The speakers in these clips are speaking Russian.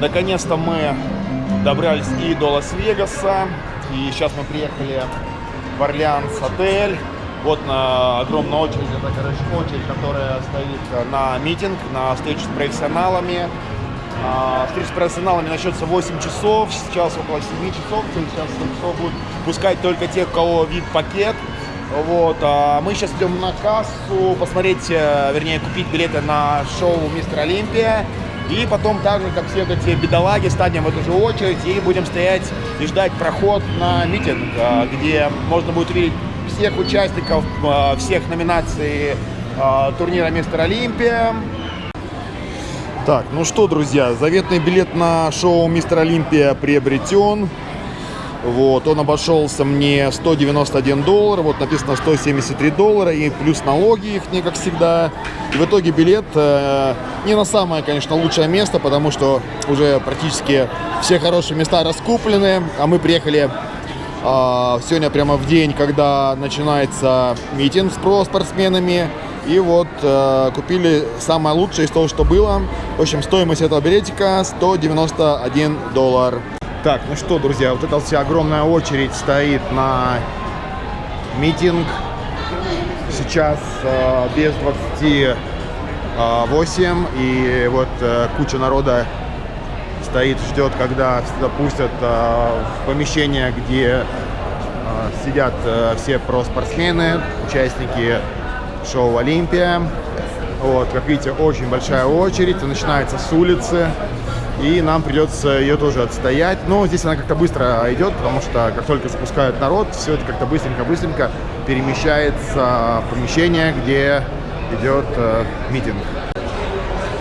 Наконец-то мы добрались и до Лас-Вегаса. И сейчас мы приехали в Орлеанс отель. Вот на огромная очередь, это, короче, очередь, которая стоит на митинг, на встречу с профессионалами. А, встреча с профессионалами начнется в 8 часов, сейчас около 7 часов, сейчас 7 часов будут пускать только тех, у кого вид пакет. Вот, а мы сейчас идем на кассу посмотреть, э, вернее, купить билеты на шоу Мистер Олимпия. И потом так же, как все эти бедолаги, станем в эту же очередь и будем стоять и ждать проход на митинг, э, где можно будет увидеть всех участников э, всех номинаций турнира Мистер Олимпия. Так, ну что, друзья, заветный билет на шоу Мистер Олимпия приобретен. Вот, он обошелся мне 191 доллар, вот написано 173 доллара, и плюс налоги их, не как всегда. И в итоге билет э, не на самое, конечно, лучшее место, потому что уже практически все хорошие места раскуплены, а мы приехали э, сегодня прямо в день, когда начинается митинг с про спортсменами. И вот э, купили самое лучшее из того, что было. В общем, стоимость этого билетика 191 доллар. Так, ну что, друзья, вот эта вся огромная очередь стоит на митинг. Сейчас э, без 28, и вот э, куча народа стоит, ждет, когда запустят э, в помещение, где э, сидят э, все про-спортсмены, участники шоу «Олимпия». Вот, как видите, очень большая очередь, начинается с улицы и нам придется ее тоже отстоять. Но здесь она как-то быстро идет, потому что как только запускают народ, все это как-то быстренько-быстренько перемещается в помещение, где идет э, митинг.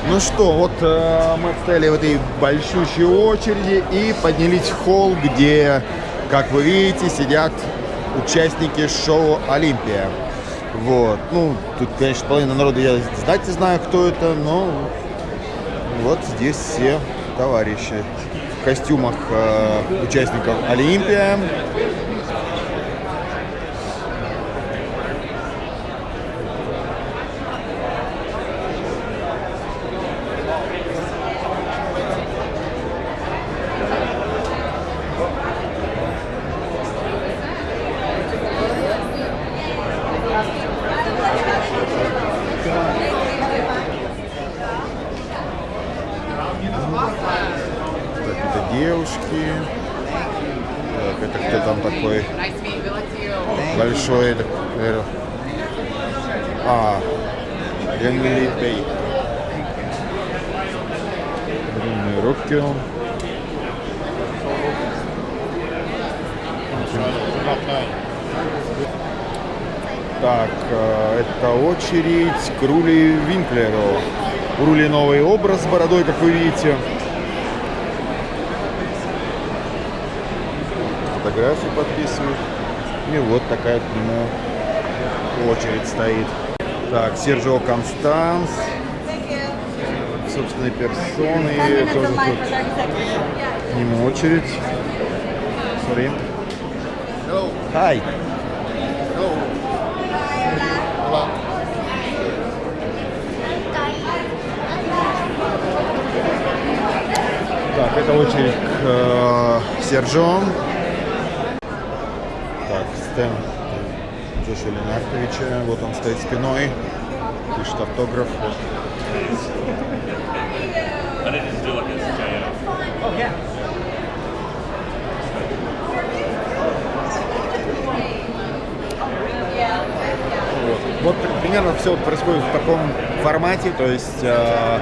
Ну что, вот э, мы стояли в этой большущей очереди и поднялись в холл, где, как вы видите, сидят участники шоу «Олимпия». Вот, ну, тут, конечно, половина народа я знать не знаю, кто это, но вот здесь все товарищи в костюмах э, участников Олимпия. девушки. Так, это кто там такой большой? А, Янгли Бей. Длинные руки. Так, э, это очередь к Рули Винклеру. У Рули новый образ с бородой, как вы видите. фотографии подписывают. И вот такая к нему очередь стоит. Так, Серджио Констанс. Собственной персоны. Тоже тут к нему очередь. Sorry. Hi. Так, это очередь к э, Серджио. Стэн Джоша Ленартовича. Вот он стоит спиной, пишет автограф. Вот. вот примерно все происходит в таком формате, то есть э,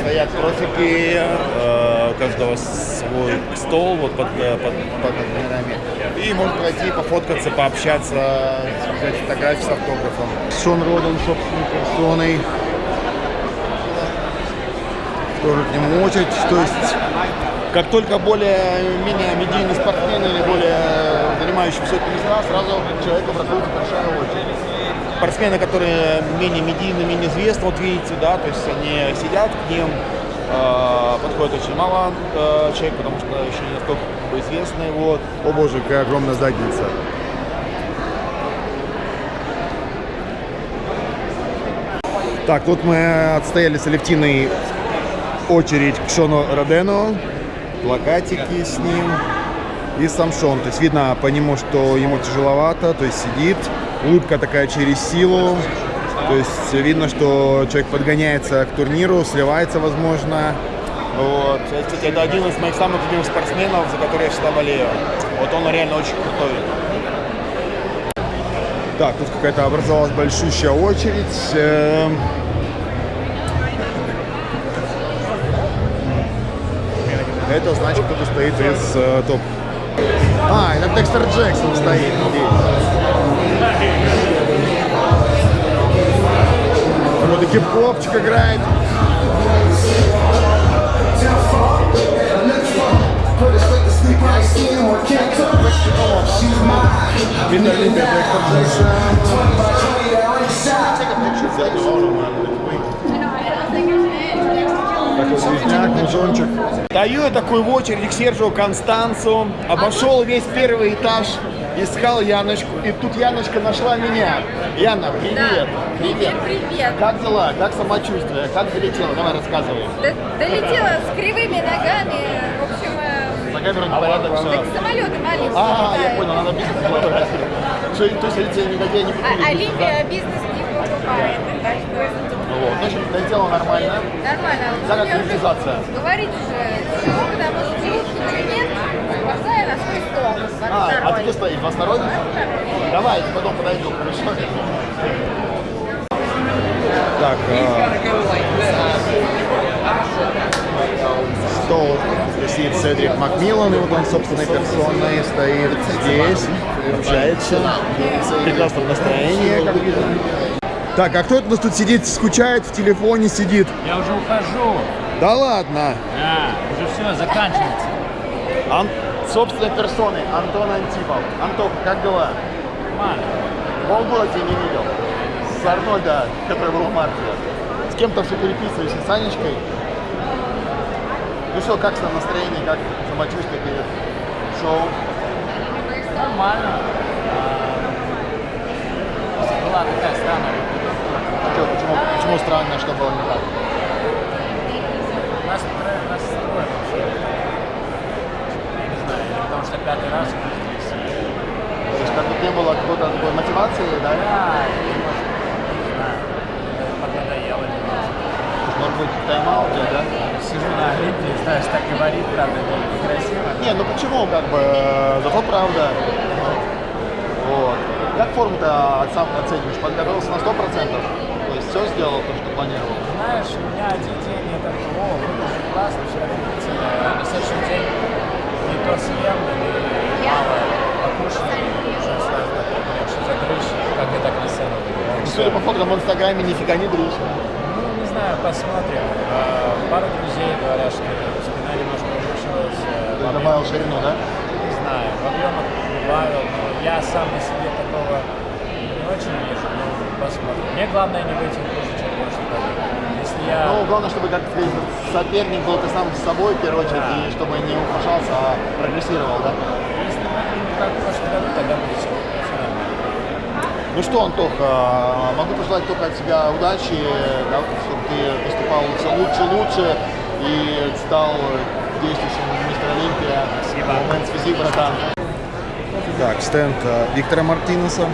стоят профики, э, у каждого свой стол вот под, э, под, под номерами. И можно пройти, пофоткаться, пообщаться, взять фотографии с автографом. Шон Роден собственной персоной. Тоже к нему очередь. То есть, как только более-менее медийный спортсмен или более занимающийся этим места, сразу человеку проходит большая очередь спортсмены, которые менее медийны, менее известны, вот видите, да, то есть они сидят, к ним э, подходит очень мало э, человек, потому что еще не настолько известны, вот. О боже, какая огромная задница. Так, вот мы отстояли с Алевтиной очередь к Шону Родену, плакатики с ним и сам Шон. То есть видно по нему, что ему тяжеловато, то есть сидит, улыбка такая через силу. То есть видно, что человек подгоняется к турниру, сливается, возможно. Вот. Кстати, это один из моих самых любимых спортсменов, за который я всегда болею. Вот он реально очень крутой. Так, тут какая-то образовалась большущая очередь. Эм. Это значит, кто-то стоит из э, топ. А, это Декстер Джексон стоит здесь. Вот и хип-хопчик играет. Видно Олимпия Такой звездняк, мужончик. Стою я такой в очереди к Сержу Констанцу, обошел весь первый этаж, искал Яночку, и тут Яночка нашла меня. Яна, привет. Да. Привет, привет. Как дела? Как самочувствие? Как долетела? Давай рассказывай. Д- долетела с кривыми ногами, в общем, э, За камеру непорядок, все. так самолеты маленькие А, я понял, надо бизнес делать. Что, То есть эти негодяи не А, покупили? Олимпия бизнес не покупает, так что Ну вот, значит, долетела нормально. нормально. Как уже монетизация? Говорить уже потому что желудки ничего нет, бросаю на свой стол. А, а ты где стоишь? В Осторожно? Давай, потом подойду, хорошо? Так, стол сидит Седрик Макмиллан, и вот он собственной персоной стоит здесь, общается, в прекрасном настроении, как видно. Так, а кто это у нас тут сидит, скучает, в телефоне сидит? Я уже ухожу. Да ладно! Да, уже все, заканчивается. Ан... Собственной персоной Антон Антипов. Антох, как дела? Нормально. Полгода тебя не видел. С Арнольда, который был в марте. С кем-то все переписываешься, с Анечкой. Ну что, как там настроение, как самочувствие перед шоу? Нормально. А, Была такая странная. Чё, почему, почему странно, что было не так? Настрой, настрой вообще. Я не знаю, или потому что пятый раз уже здесь. То есть как будто не было какой-то такой мотивации, да? Да, и, может, не знаю, поднадоело немножко. Может быть, тайм-аут, да? Сижу на Олимпии, знаешь, так говорит, правда, некрасиво. Не, ну почему, как бы, э, зато правда. Вот. Как форму-то сам оцениваешь? Подготовился на 100%? То есть все сделал то, что планировал? Знаешь, у меня один день я так, о, классно, все офигительно, на следующий день не то съем, или мало покушал, и уже сразу так, блин, что за дрыщ, как я так на сцену Ну, Судя по фоткам в Инстаграме, нифига не дрыщ. Ну, не знаю, посмотрим. А, Пару друзей говорят, что спина немножко улучшилась. Ты добавил ширину, да? Не знаю, в объемах добавил, но я сам на себе такого не очень вижу, но посмотрим. Мне главное не выйти хуже, чем прошлый год. Если я... Ну, главное, чтобы как соперник был ты сам с собой, в первую очередь, Да. и чтобы не ухудшался, а прогрессировал, да? Если как в прошлом году, тогда будет все. Ну что, Антох, а, могу пожелать только от тебя удачи, да, чтобы ты выступал все лучше, лучше и стал действующим мистер Олимпия. Спасибо. Момент, спасибо, братан. Так, стенд а, Виктора Мартинеса.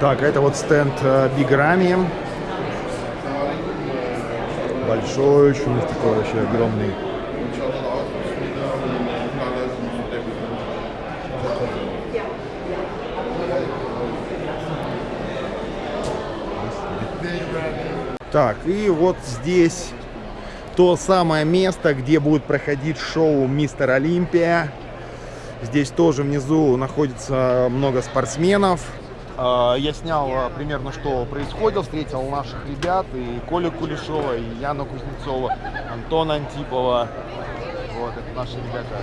Так, это вот стенд Биг Рами. Большой, очень такой вообще огромный. Так, и вот здесь то самое место, где будет проходить шоу Мистер Олимпия. Здесь тоже внизу находится много спортсменов. А, Я снял а, примерно, что происходило, встретил наших ребят, и Колю Кулешова, и Яну Кузнецова, Антона Антипова. Вот, это наши ребята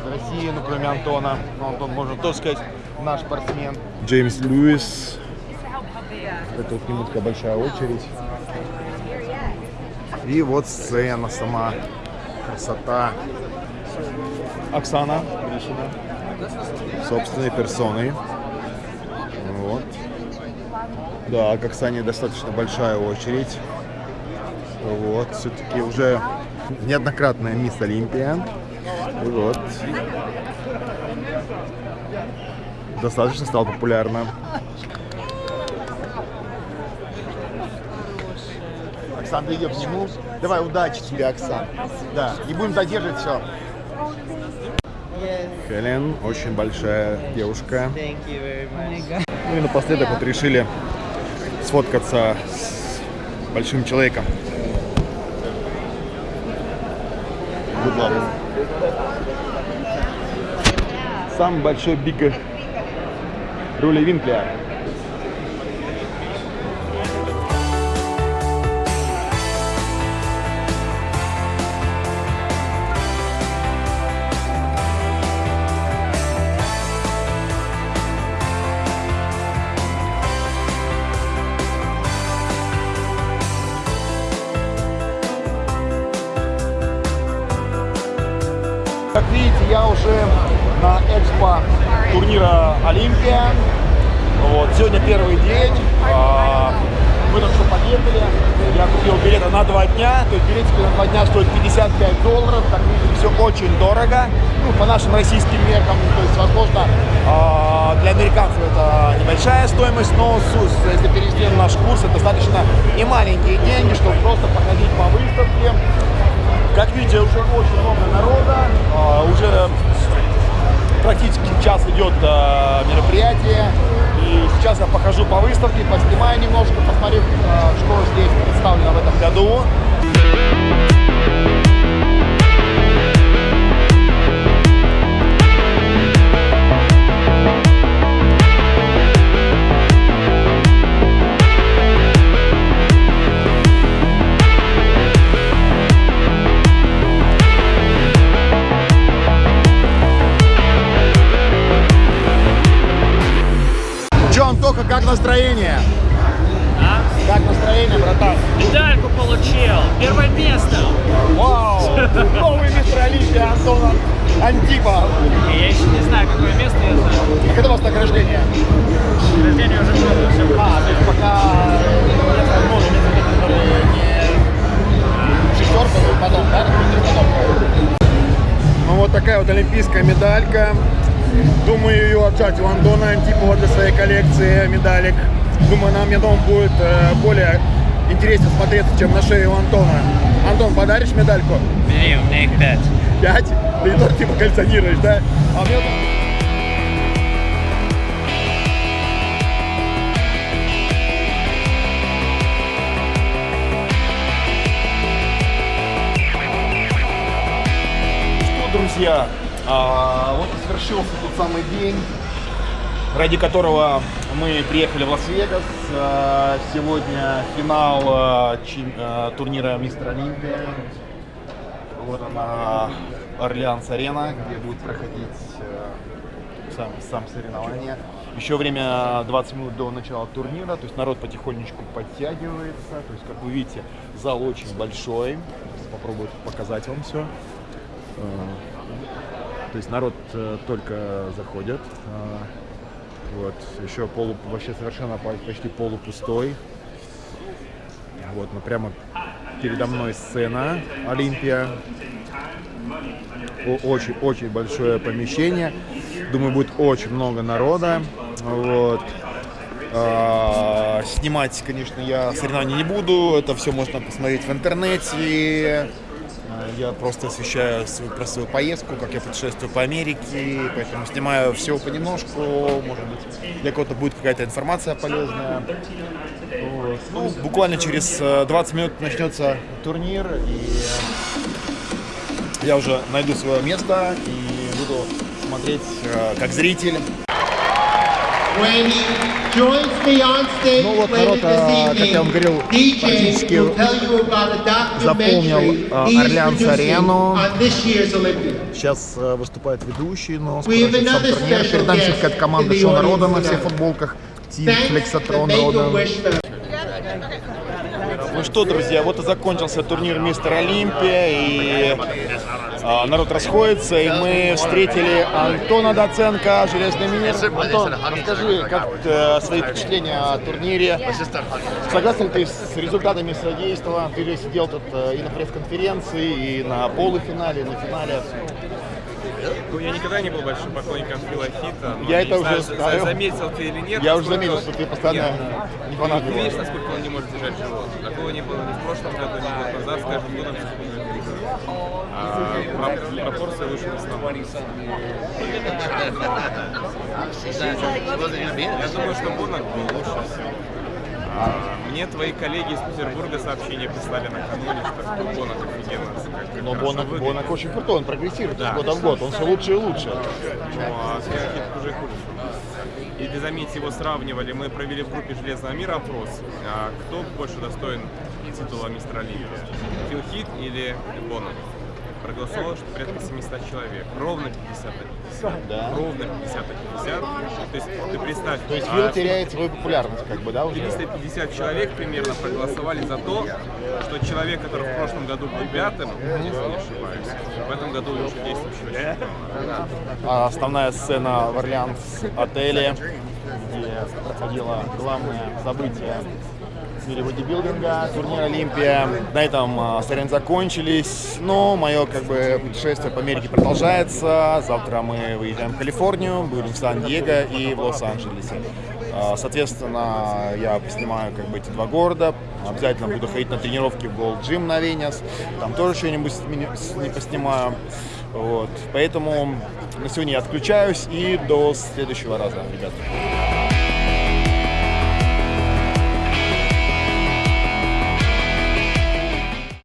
из России, ну, кроме Антона. Ну, Антон, можно тоже сказать, наш спортсмен. Джеймс Льюис. Это вот к нему такая большая очередь. И вот сцена сама. Красота. Оксана Гришина. Собственной персоной. Вот. Да, к Оксане достаточно большая очередь. Вот, все-таки уже неоднократная мисс Олимпия. Вот. Достаточно стала популярна. Оксан, ты идем к нему. Давай, удачи тебе, Оксан. Да, не будем задерживать все. Хелен, очень большая девушка. Ну и напоследок вот решили сфоткаться с большим человеком. Good luck. Самый большой биг Рули Винкля. Как видите, я уже на экспо турнира Олимпия. Вот, сегодня первый день. А, Мы только что подъехали. Я купил билеты на два дня. То есть билетики на два дня стоят 55 долларов. Как видите, все очень дорого. Ну, по нашим российским меркам. То есть, возможно, а, для американцев это небольшая стоимость, но если перевести на наш курс, это достаточно не маленькие деньги, чтобы просто походить по выставке. Как видите, уже очень много народа, а, уже практически час идет а, мероприятие. И сейчас я похожу по выставке, поснимаю немножко, посмотрю, а, что здесь представлено в этом году. Такая вот олимпийская медалька. Думаю ее отжать у Антона Антипова для своей коллекции медалек. Думаю, она мне дома будет э, более интересно смотреться, чем на шее у Антона. Антон, подаришь медальку? Бери, у меня их пять. Пять? Ты тот типа коллекционируешь, да? А мне друзья, а, вот и свершился тот самый день, ради которого мы приехали в Лас-Вегас. А, Сегодня финал а, чем- а, турнира Мистер Олимпия. Вот она, Orleans Arena, где будет проходить э, сам, сам соревнование. Еще время 20 минут до начала турнира, то есть народ потихонечку подтягивается. То есть, как вы видите, зал очень большой. Попробую показать вам все. То есть народ э, только заходит. А, Вот, еще полу, вообще совершенно по- почти полупустой. Вот, ну прямо передо мной сцена Олимпия. Очень-очень большое помещение. Думаю, будет очень много народа. Вот. А, Снимать, конечно, я соревнований не буду. Это все можно посмотреть в интернете. Я просто освещаю свою, про свою поездку, как я путешествую по Америке, поэтому снимаю все понемножку, может быть, для кого-то будет какая-то информация полезная. Вот. Ну, буквально через э, 20 минут начнется турнир, и я уже найду свое место и буду смотреть э, как зритель. Ну вот народ, а, как я вам говорил, практически заполнил, а, he is Орлеанс producing Арену. on this year's Olympics. Сейчас э, выступает ведущий, но скоро сам турнир. Перед нами какая-то команда in the Шо народа audience на всех футболках. Тим Make-A-Wish рода. Ну что, друзья, вот и закончился турнир Мистер Олимпия, и а, народ расходится, и мы встретили Антона Доценко, Железный мир. Антон, расскажи, как э, свои впечатления о турнире. Согласен ли ты с результатами судейства? Ты же сидел тут э, и на пресс-конференции, и на полуфинале, и на финале. Ну, я никогда не был большим поклонником Фила Хита, но Я не это знаю, уже знаю. заметил ты или нет. Я уже заметил, что ты постоянно Нет. не фанат Ты его. видишь, насколько он не может держать живот. Такого не было ни в прошлом году, ни год назад, с каждым годом все. А пропорции выше основания. Я думаю, что Бонок был лучше всего. А, Мне твои коллеги из Петербурга сообщение прислали накануне, что Бонок офигенно как- Но Бонок. Бонок очень крутой, он прогрессирует Да. с года в год, он все лучше и лучше. Ну, а с Филхит хуже и хуже. И для заметьте, его сравнивали. Мы провели в группе Железного мира опрос. А кто больше достоин титула мистера Оливия? Филхит или Боннет? Проголосовало, что порядка 700 человек. Ровно 50 на 50. Да. Ровно 50 на 50. То есть ты представь, То есть а, Фил теряет свою популярность, как бы, да, уже? 350 человек примерно проголосовали за то, что человек, который в прошлом году был пятым, если не ошибаюсь, в этом году лучше действующего чемпиона. А Основная сцена в Орлеанс отеле, где проходило главное событие мире бодибилдинга, турнир Олимпия. На этом а, соревнования закончились, но мое как бы путешествие по Америке продолжается. Завтра мы выезжаем в Калифорнию, будем в Сан-Диего и в Лос-Анджелесе. А, Соответственно, я поснимаю как бы эти два города. Обязательно буду ходить на тренировки в Gold Gym на Венес. Там тоже что-нибудь не поснимаю. Вот. Поэтому на сегодня я отключаюсь и до следующего раза, ребята.